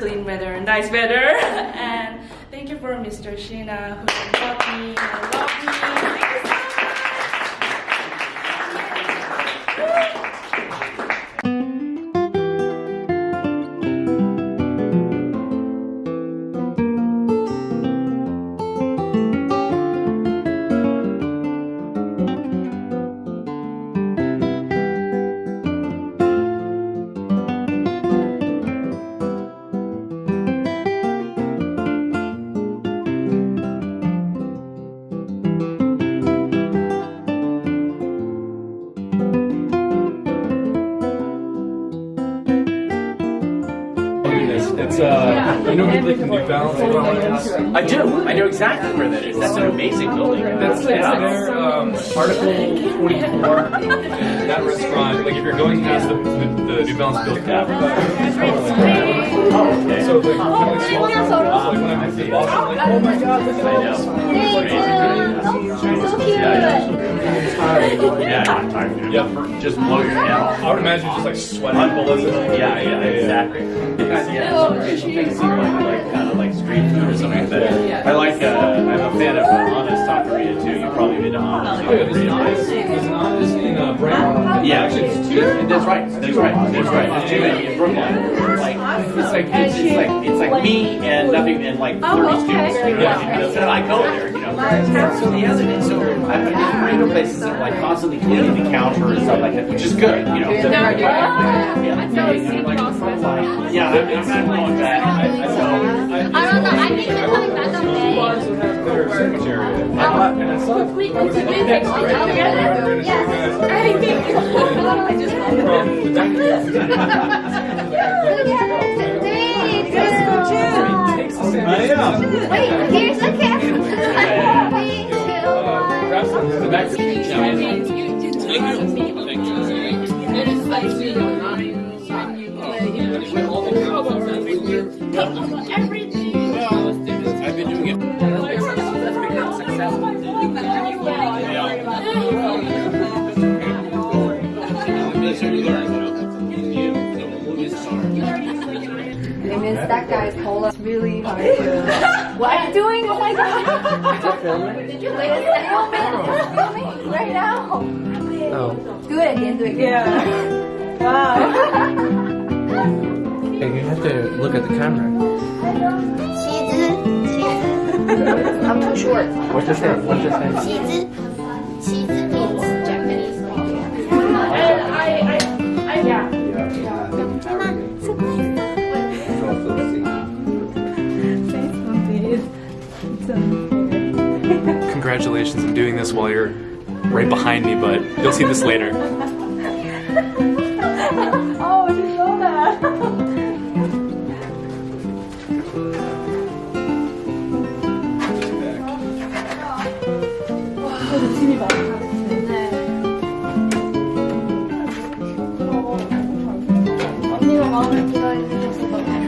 clean weather, nice weather, and thank you for Mr. Sheena who taught me and loved me. Thank you so It's you know like the New Balance. I do. I know exactly where that is. That's an amazing building. That's it's there. Um, Article 24. that restaurant. Like if you're going past the, the, the New Balance building. Oh, okay. So like, kind of like small town. Like when I went to Boston, I'm like, oh my god, look at all this. So cute. Yeah, I'm tired, dude. Yep. Just blow your head off. I would imagine just like sweating bullets. Yeah, yeah, exactly. Yeah, some Asian things seem like, like kind of like street food or something like that. I like, uh, I'm a fan of uh, Honest Taqueria too. You've probably been to Honest Oh, yeah, there's an Taqueria. honest, there's an honest in uh, Brandon. Yeah, actually, it's two. That's right. That's right. That's right. There's two in, in Brooklyn. Like, it's like it's, it's like it's like me and nothing and like 30 students. You know, Yeah. so I go there. So the other so I've been to radio places that like constantly cleaning the counter and stuff like that, which is good. You know. Yeah. Yeah. Yeah. I'm, I'm not going back. I, I, so, I don't know. I think they're coming back on Two bars May. that have their sandwich area. And I saw it. We- I was we like, do that's take great. one together? Yes. I think. I just love it. From the dining room. I've been doing it. Miss that guy's cola. It's really hard. What are you doing? Oh my god. Did you film it? Did you like film it? Oh, right now. Oh. Do it again, do it again. Yeah. wow. Hey, you have to look at the camera. She did. She did. I'm too short. What's your name? What's your name? She did. calculations. I'm doing this while you're right behind me, but you'll see this later. oh, I didn't know that. 언니가 마음에 들어있는 것 같아요.